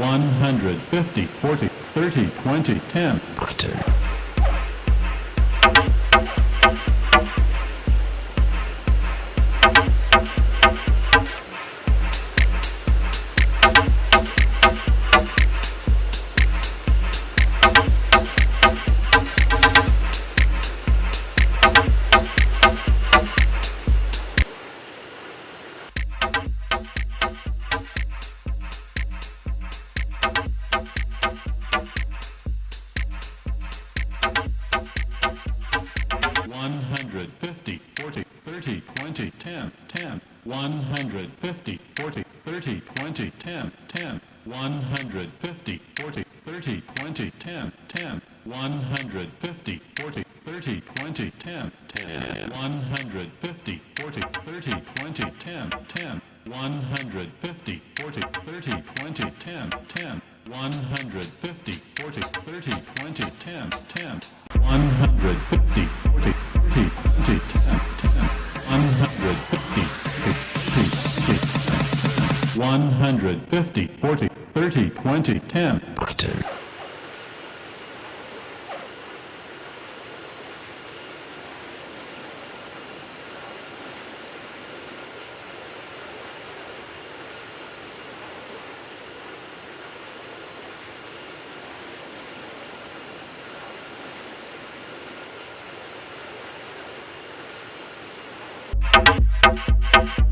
150, 40, 30, 20, 10. 40, 30, 20, 10, 10, 150, 40, 30, 20, 10, 10, 150, 40, 30, 20, 10, 10, 150, 40, 30, 20, 10, 10, 150, 40, 30, 20, 10, 10, 150, 40, 30, 20, 10, 10, 150, 40, 30, 20, 10, 10, 150, 150, 40, 30, 20, 10. Quarter. you